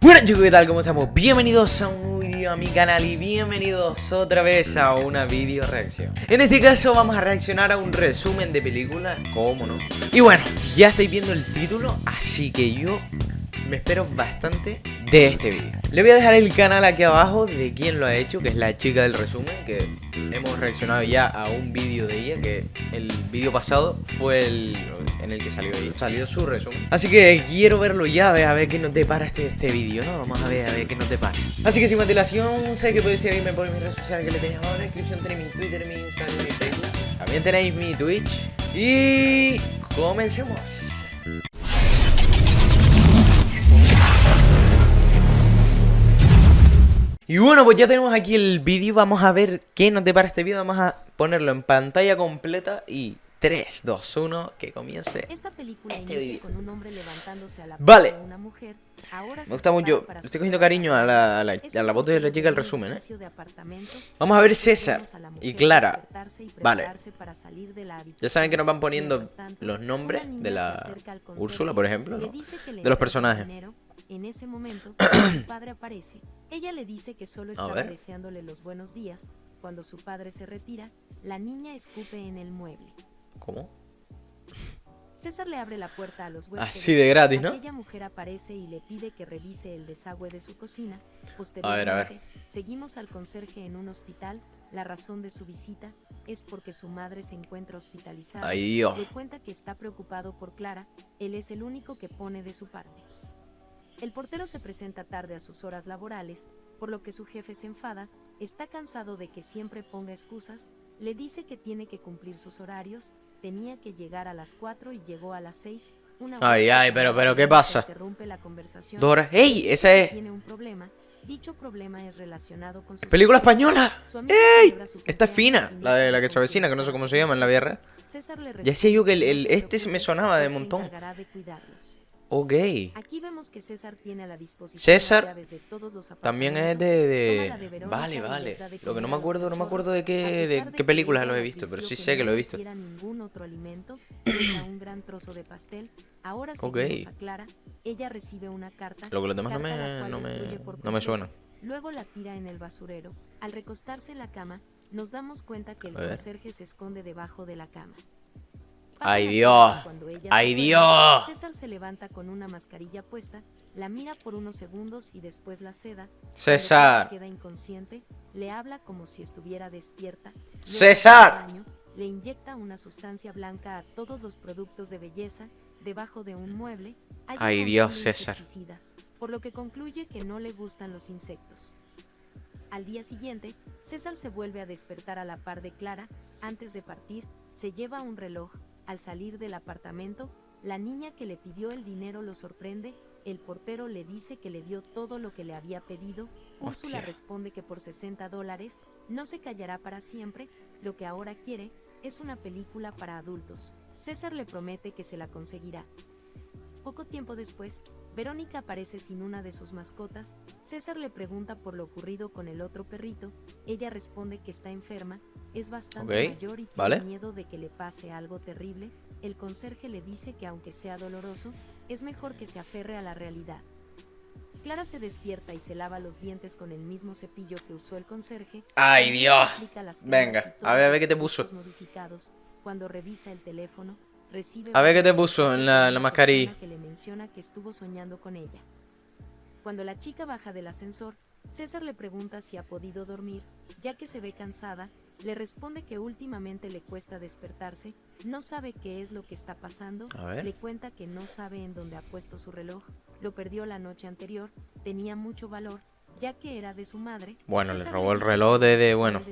Bueno chicos, ¿qué tal? ¿Cómo estamos? Bienvenidos a un vídeo a mi canal y bienvenidos otra vez a una video reacción En este caso vamos a reaccionar a un resumen de película, ¿cómo no? Y bueno, ya estáis viendo el título, así que yo me espero bastante de este vídeo. Le voy a dejar el canal aquí abajo de quien lo ha hecho, que es la chica del resumen Que hemos reaccionado ya a un vídeo de ella, que el vídeo pasado fue el en el que salió ella Salió su resumen. Así que quiero verlo ya, a ver, qué nos depara este, este vídeo, ¿no? Vamos a ver, a ver qué nos depara. Así que sin más dilación, sé que podéis seguirme por mis redes sociales que le tenéis abajo en la descripción Tenéis mi Twitter, mi Instagram, mi Facebook También tenéis mi Twitch. Y... comencemos Y bueno, pues ya tenemos aquí el vídeo, vamos a ver qué nos depara este vídeo, vamos a ponerlo en pantalla completa y 3, 2, 1, que comience Esta película este inicia con un hombre levantándose a la vale. de una mujer. Ahora Me gusta mucho, estoy cogiendo cariño a la, a la, a la voz de la chica el resumen, ¿eh? Vamos a ver César y Clara. Vale. Ya saben que nos van poniendo los nombres de la Úrsula, por ejemplo, ¿no? de los personajes. En ese momento, su padre aparece. Ella le dice que solo estaba deseándole los buenos días. Cuando su padre se retira, la niña escupe en el mueble. ¿Cómo? César le abre la puerta a los huéspedes. Así de gratis, ¿no? Aquella mujer aparece y le pide que revise el desagüe de su cocina. Posteriormente, a ver, a ver. seguimos al conserje en un hospital. La razón de su visita es porque su madre se encuentra hospitalizada. Ay, Le cuenta que está preocupado por Clara. Él es el único que pone de su parte. El portero se presenta tarde a sus horas laborales, por lo que su jefe se enfada, está cansado de que siempre ponga excusas, le dice que tiene que cumplir sus horarios, tenía que llegar a las 4 y llegó a las 6. Una ay, ay, pero, pero, ¿qué pasa? Interrumpe la conversación. Dora, ¡ey! Esa es... Tiene un problema. Dicho problema es relacionado con su ¡Película española! ¡Ey! Esta es fina, la de la que vecina, que no sé cómo se llama en la VR. Ya decía yo que el, el, este me sonaba de montón. Ok. Aquí vemos que César tiene a la disposición César también es de, de... Vale, vale. Lo que no me acuerdo, no me acuerdo de qué, de qué películas lo he visto, pero sí sé que lo he visto. ningún otro alimento, un gran trozo de pastel. Ahora okay. ella recibe una carta. Lo que los demás no me, no me, no me suena. Luego la tira en el basurero. Al recostarse en la cama, nos damos cuenta que el conserje se esconde debajo de la cama. ¡Ay Dios! ¡Ay Dios! César se levanta con una mascarilla puesta, la mira por unos segundos y después la seda. César. Queda inconsciente, le habla como si estuviera despierta. César. Le inyecta una sustancia blanca a todos los productos de belleza debajo de un mueble. Ay Dios, César. Por lo que concluye que no le gustan los insectos. Al día siguiente, César se vuelve a despertar a la par de Clara. Antes de partir, se lleva un reloj al salir del apartamento, la niña que le pidió el dinero lo sorprende, el portero le dice que le dio todo lo que le había pedido, Úrsula responde que por 60 dólares no se callará para siempre, lo que ahora quiere es una película para adultos. César le promete que se la conseguirá. Poco tiempo después, Verónica aparece sin una de sus mascotas, César le pregunta por lo ocurrido con el otro perrito, ella responde que está enferma, es bastante mayor y tiene miedo de que le pase algo terrible, el conserje le dice que aunque sea doloroso, es mejor que se aferre a la realidad. Clara se despierta y se lava los dientes con el mismo cepillo que usó el conserje. ¡Ay, Dios! Venga, a ver, a ver qué te puso. Cuando revisa el teléfono, a ver qué te puso en la, mascarilla. Que le menciona que estuvo soñando con ella. Cuando la chica baja del ascensor, César le pregunta si ha podido dormir, ya que se ve cansada, le responde que últimamente le cuesta despertarse, no sabe qué es lo que está pasando, le cuenta que no sabe en dónde ha puesto su reloj, lo perdió la noche anterior, tenía mucho valor, ya que era de su madre. Bueno, le robó el reloj de, de bueno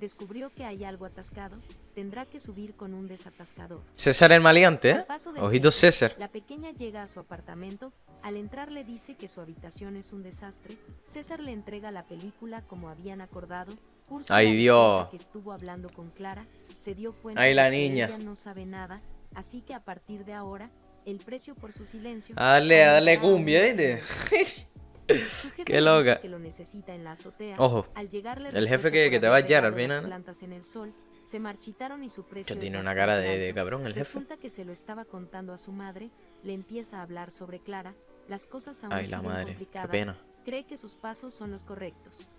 descubrió que hay algo atascado, tendrá que subir con un desatascador. César el maleante, ¿eh? Ojito César. La pequeña llega a su apartamento, al entrar le dice que su habitación es un desastre, César le entrega la película como habían acordado, Ay Dios. que estuvo hablando con Clara, se dio cuenta Ay, la niña. que ella no sabe nada, así que a partir de ahora, el precio por su silencio... Dale, dale cumbia, ¿viste? Qué loca. Que lo necesita en la azotea. Ojo. Al llegarle el jefe que, que te va a hallar al final. Plantas en el sol, se marchitaron y su precio que tiene una cara de, de, cabrón el jefe. Resulta que se lo estaba contando a su madre, le empieza a hablar sobre Clara, las cosas aún Ay, la madre, qué complicadas, pena. cree que sus pasos son los correctos.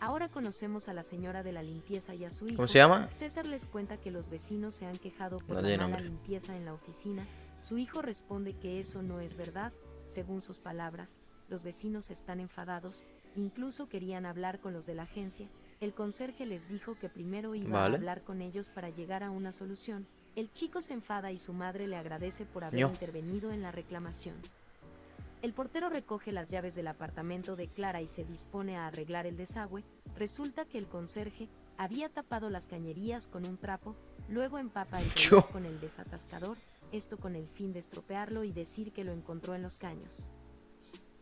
Ahora conocemos a la señora de la limpieza y a su hijo. ¿Cómo se llama? César les cuenta que los vecinos se han quejado por No la mala nombre. limpieza en la oficina. Su hijo responde que eso no es verdad. Según sus palabras, los vecinos están enfadados, incluso querían hablar con los de la agencia. El conserje les dijo que primero iba Vale. a hablar con ellos para llegar a una solución. El chico se enfada y su madre le agradece por haber intervenido en la reclamación. El portero recoge las llaves del apartamento de Clara y se dispone a arreglar el desagüe. Resulta que el conserje había tapado las cañerías con un trapo, luego empapa el con el desatascador, esto con el fin de estropearlo y decir que lo encontró en los caños.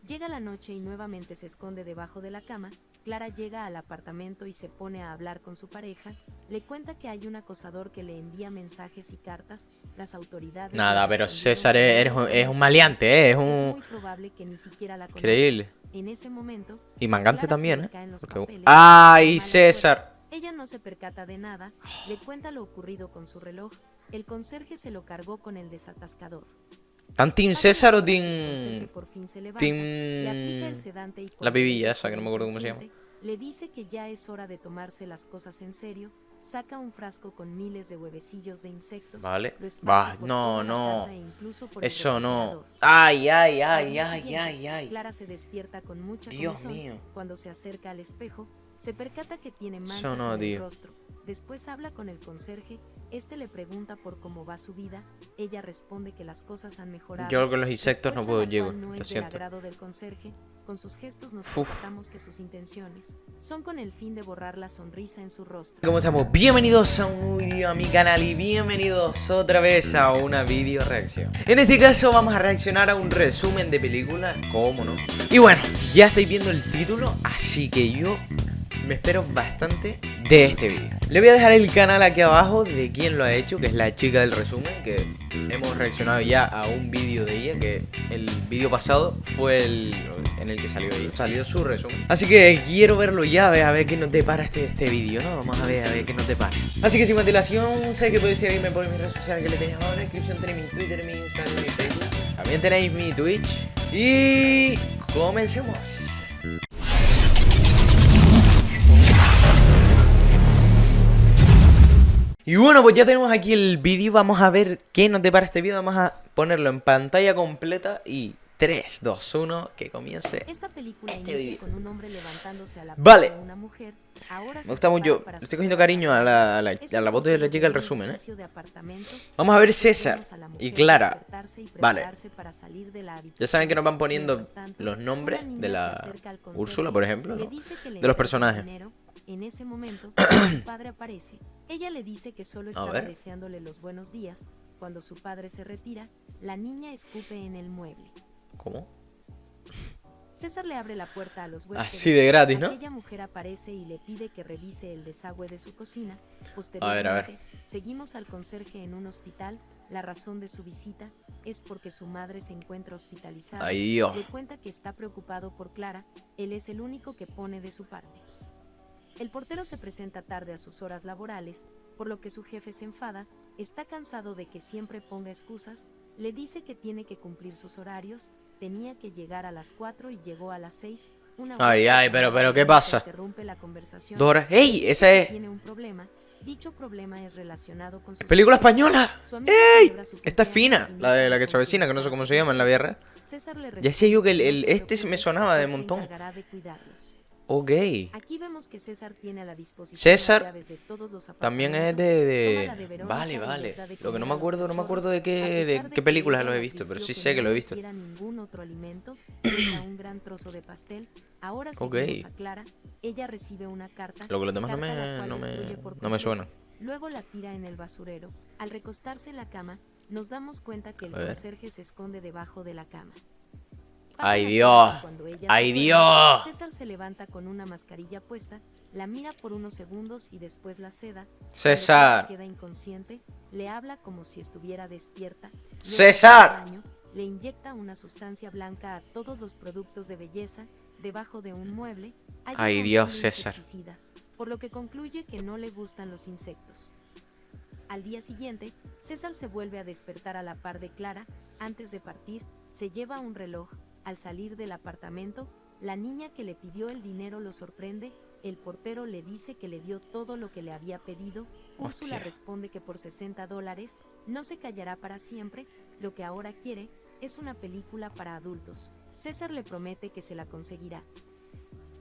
Llega la noche y nuevamente se esconde debajo de la cama. Clara llega al apartamento y se pone a hablar con su pareja. Le cuenta que hay un acosador que le envía mensajes y cartas. Las autoridades. Nada, pero César es- un- puede es un maleante, eh, es Es un- muy probable que ni siquiera la. Increíble. En ese momento, Y mangante Clara también, ¿eh? Porque- papeles, ¡Ay, César! ella no se percata de nada, le cuenta lo ocurrido con su reloj. El conserje se lo cargó con el desatascador. ¿Tan Team César o Team. Team- la pibilla esa, que no me acuerdo cómo se llama. Le dice que ya es hora de tomarse las cosas en serio. Saca un frasco con miles de huevecillos de insectos. Vale. Va, no, no. e Eso no. Ay, ay, ay, ay, ay, ay. Clara se despierta con mucha Dios mío. Cuando se acerca al espejo, se percata que tiene manchas no, en el tío. rostro. Después habla con el conserje. Este le pregunta por cómo va su vida. Ella responde que las cosas han mejorado. Yo con los insectos no puedo llego, no lo es del siento. agrado del conserje. Con sus gestos nos Uf. percatamos que sus intenciones son con el fin de borrar la sonrisa en su rostro. ¿Cómo estamos? Bienvenidos a un vídeo a mi canal y bienvenidos otra vez a una video reacción. En este caso vamos a reaccionar a un resumen de película, ¿cómo no? Y bueno, ya estáis viendo el título, así que yo me espero bastante de este vídeo. Le voy a dejar el canal aquí abajo de quien lo ha hecho, que es la chica del resumen, que hemos reaccionado ya a un vídeo de ella, que el vídeo pasado fue el en el que salió ella, salió su resumen. Así que quiero verlo ya, a ver, qué nos depara este, este vídeo, ¿no? Vamos a ver, a ver qué nos depara. Así que sin más dilación, sé que podéis seguirme por mis redes sociales que le tenéis abajo en la descripción, tenéis mi Twitter, mi Instagram, mi Facebook. También tenéis mi Twitch. Y comencemos. Y bueno, pues ya tenemos aquí el vídeo, vamos a ver qué nos depara este vídeo, vamos a ponerlo en pantalla completa y 3, 2, 1, que comience. Esta película Este vídeo. con un hombre levantándose a la Vale. una mujer. Ahora Me gusta mucho, le estoy cogiendo cariño a la, a la, a la voz de la chica un resumen, ¿eh? Vamos a ver César y Clara. Vale. Ya saben que nos van poniendo los nombres de la Úrsula, por ejemplo, De los personajes. En ese momento, su padre aparece. Ella le dice que solo estaba deseándole los buenos días. Cuando su padre se retira, la niña escupe en el mueble. ¿Cómo? César le abre la puerta a los huéspedes. Así de gratis, ¿no? Aquella mujer aparece y le pide que revise el desagüe de su cocina. A ver, a Posteriormente, ver. seguimos al conserje en un hospital. La razón de su visita es porque su madre se encuentra hospitalizada. Ay, Dios. Le cuenta que está preocupado por Clara. Él es el único que pone de su parte. El portero se presenta tarde a sus horas laborales, por lo que su jefe se enfada, está cansado de que siempre ponga excusas, le dice que tiene que cumplir sus horarios, tenía que llegar a las 4 y llegó a las 6. Una Ay, ay, pero- pero ¿qué pasa? Interrumpe la conversación. Dora. ¡Ey! Esa es. Tiene un problema. Dicho problema es relacionado con sus ¡Película española! Su ¡Ey! su Esta es fina, la de la que se avecina, que no sé cómo se llama en la le Ya decía yo que el- el- este me sonaba de montón. De. Ok. Aquí vemos que César tiene a la disposición César de todos los También es de... de- Verónica Vale, vale. de Lo que no me acuerdo, no me acuerdo de qué, de qué películas lo he visto, pero sí sé que lo he visto. ningún otro alimento, un gran trozo de pastel. Ahora Ok. seguimos a Clara. Ella recibe una carta. Lo que los demás no me, no me, no me suenan. Luego la tira en el basurero. Al recostarse en la cama, nos damos cuenta que el conserje se esconde debajo de la cama. ¡Ay, Dios! ¡Ay, Dios! César se levanta con una mascarilla puesta, la mira por unos segundos y después la seda. César. Queda inconsciente, le habla como si estuviera despierta. César. Le inyecta una sustancia blanca a todos los productos de belleza. Debajo de un mueble hay Ay, Dios, César. por lo que concluye que no le gustan los insectos. Al día siguiente, César se vuelve a despertar a la par de Clara. Antes de partir, se lleva un reloj. Al salir del apartamento, la niña que le pidió el dinero lo sorprende, el portero le dice que le dio todo lo que le había pedido, Úrsula responde que por 60 dólares no se callará para siempre, lo que ahora quiere es una película para adultos. César le promete que se la conseguirá.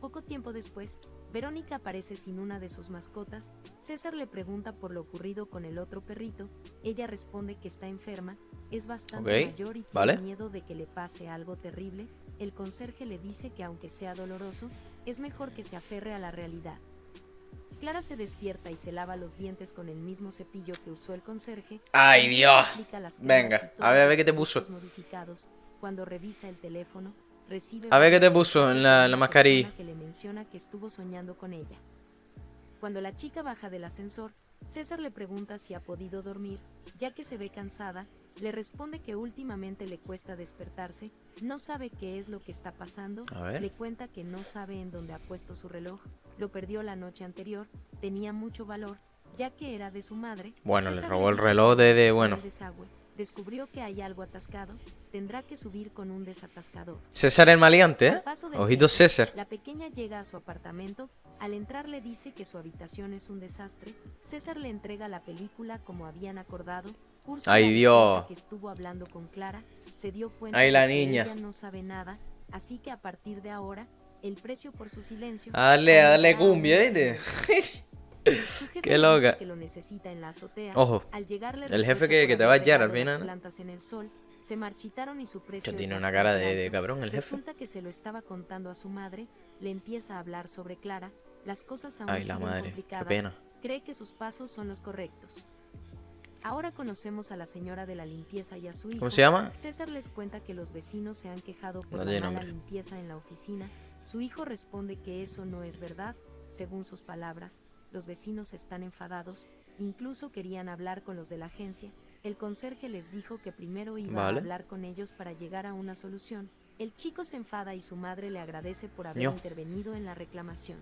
Poco tiempo después, Verónica aparece sin una de sus mascotas. César le pregunta por lo ocurrido con el otro perrito. Ella responde que está enferma, es bastante mayor y tiene vale. miedo de que le pase algo terrible. El conserje le dice que aunque sea doloroso, es mejor que se aferre a la realidad. Clara se despierta y se lava los dientes con el mismo cepillo que usó el conserje. Ay, Dios. las Venga, a ver, a ver qué te puso. modificados. Cuando revisa el teléfono, recibe A ver qué te puso en la- la mascarilla. que le menciona que estuvo soñando con ella. Cuando la chica baja del ascensor, César le pregunta si ha podido dormir, ya que se ve cansada, le responde que últimamente le cuesta despertarse, no sabe qué es lo que está pasando, le cuenta que no sabe en dónde ha puesto su reloj, lo perdió la noche anterior, tenía mucho valor, ya que era de su madre. Bueno, le César robó el reloj de- de- bueno. desagüe, descubrió que hay algo atascado, tendrá que subir con un desatascador. César el maleante, ¿eh? Ojito César. La pequeña llega a su apartamento. Al entrar le dice que su habitación es un desastre. César le entrega la película como habían acordado. Úrsula Ay, Dios. que estuvo hablando con Clara. Se dio cuenta Ay, la de que niña. ella no sabe nada, así que a partir de ahora el precio por su silencio. A un cumbia, ¿viste? Qué loca. que lo necesita en la azotea. Ojo, Al llegar le el jefe que- que te va a hallar al final, plantas en el sol, se marchitaron y su precio Que tiene una cara de, de cabrón el jefe. Resulta que se lo estaba contando a su madre, le empieza a hablar sobre Clara, las cosas aún Ay, la madre, qué complicadas, pena. cree que sus pasos son los correctos. Ahora conocemos a la señora de la limpieza y a su hijo. ¿Cómo se llama? César les cuenta que los vecinos se han quejado por No la mala limpieza en la oficina. Su hijo responde que eso no es verdad, según sus palabras. Los vecinos están enfadados, incluso querían hablar con los de la agencia. El conserje les dijo que primero iba Vale. a hablar con ellos para llegar a una solución. El chico se enfada y su madre le agradece por haber intervenido en la reclamación.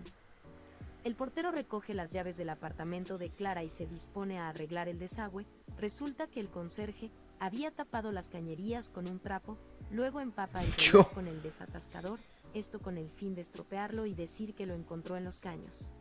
El portero recoge las llaves del apartamento de Clara y se dispone a arreglar el desagüe. Resulta que el conserje había tapado las cañerías con un trapo, luego empapa el con el desatascador, esto con el fin de estropearlo y decir que lo encontró en los caños.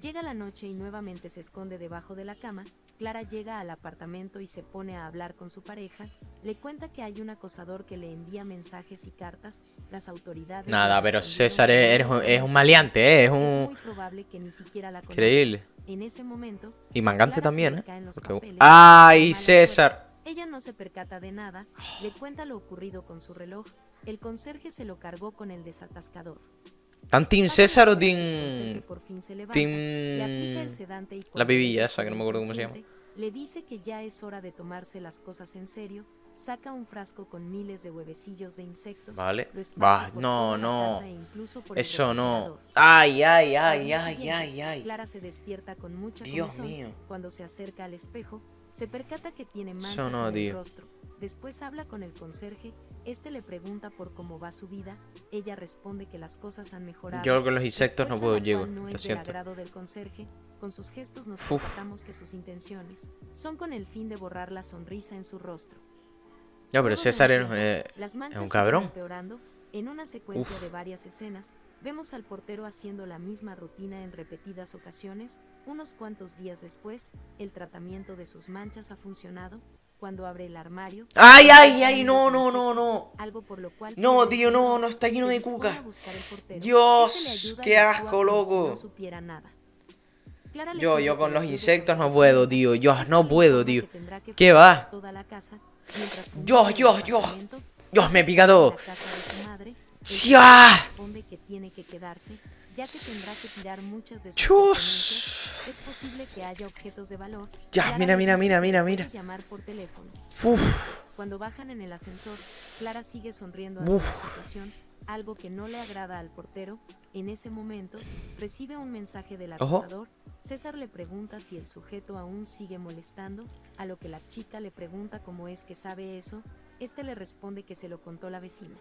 Llega la noche y nuevamente se esconde debajo de la cama. Clara llega al apartamento y se pone a hablar con su pareja. Le cuenta que hay un acosador que le envía mensajes y cartas. Las autoridades. Nada, pero César es, un- maleante, ¿eh? Es Es un... muy probable que ni siquiera la. Increíble. En ese momento, Y mangante Clara también, ¿eh? Porque- papeles, ¡Ay, César! ella no se percata de nada, le cuenta lo ocurrido con su reloj. El conserje se lo cargó con el desatascador. ¿Tan Team César o Team... Team... La pibilla esa, que no me acuerdo cómo se llama. inconsciente, Le dice que ya es hora de tomarse las cosas en serio. Saca un frasco con miles de huevecillos de insectos. Vale. Va, no, no. e Eso no. Ay, ay, ay, ay, ay, ay. Clara se despierta con mucha Dios mío. Cuando se acerca al espejo, se percata que tiene Eso manchas no, en el tío. rostro. Después habla con el conserje. Este le pregunta por cómo va su vida. Ella responde que las cosas han mejorado. Yo con los insectos no Respuesta puedo cual no lo del siento. agrado del conserje. Con sus gestos nos Uf. que sus intenciones son con el fin de borrar la sonrisa en su rostro. Ya, pero un César es, eh, es un cabrón. empeorando. En una secuencia Uf. de varias escenas, vemos al portero haciendo la misma rutina en repetidas ocasiones. Unos cuantos días después, el tratamiento de sus manchas ha funcionado. Cuando abre el armario. ¡Ay, ay, ay! No, no, no, no. Algo por lo cual No, tío, no, no, está lleno de cuca. Dios, Este y qué asco, loco. Yo, yo con los insectos no puedo, tío. Yo no puedo, tío. ¿Qué va? el yo. apartamento. Dios, me pica todo. la ya que tendrá que tirar muchas de sus Chus. Es posible que haya objetos de valor. Ya, mira, mira, mira, mira, mira. llamar por teléfono. Uf. Cuando bajan en el ascensor, Clara sigue sonriendo ante la situación, algo que no le agrada al portero. En ese momento, recibe un mensaje del acosador. César le pregunta si el sujeto aún sigue molestando, a lo que la chica le pregunta cómo es que sabe eso. Este le responde que se lo contó la vecina.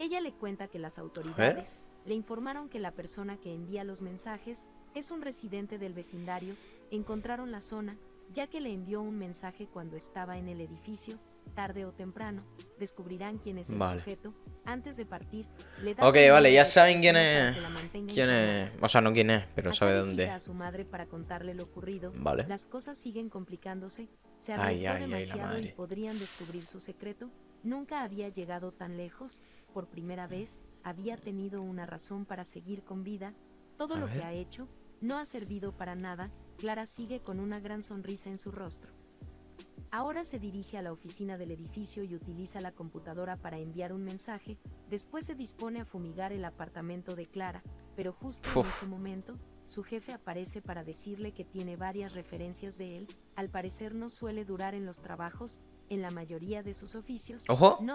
Ella le cuenta que las autoridades le informaron que la persona que envía los mensajes es un residente del vecindario. Encontraron la zona, ya que le envió un mensaje cuando estaba en el edificio. tarde o temprano, descubrirán quién es el Vale. sujeto. Antes de partir, le da Ok, vale, ya saben quién es. ¿Quién es? O sea, no quién es, pero sabe dónde. a su madre para contarle lo ocurrido. Vale. Las cosas siguen complicándose. Se arriesgó ay, ay, la demasiado y podrían descubrir su secreto. Nunca había llegado tan lejos. Por primera vez, había tenido una razón para seguir con vida. Todo A lo ver. que ha hecho no ha servido para nada. Clara sigue con una gran sonrisa en su rostro. Ahora se dirige a la oficina del edificio y utiliza la computadora para enviar un mensaje. Después se dispone a fumigar el apartamento de Clara, pero justo en ese momento, su jefe aparece para decirle que tiene varias referencias de él. Al parecer no suele durar en los trabajos, en la mayoría de sus oficios. Ojo. No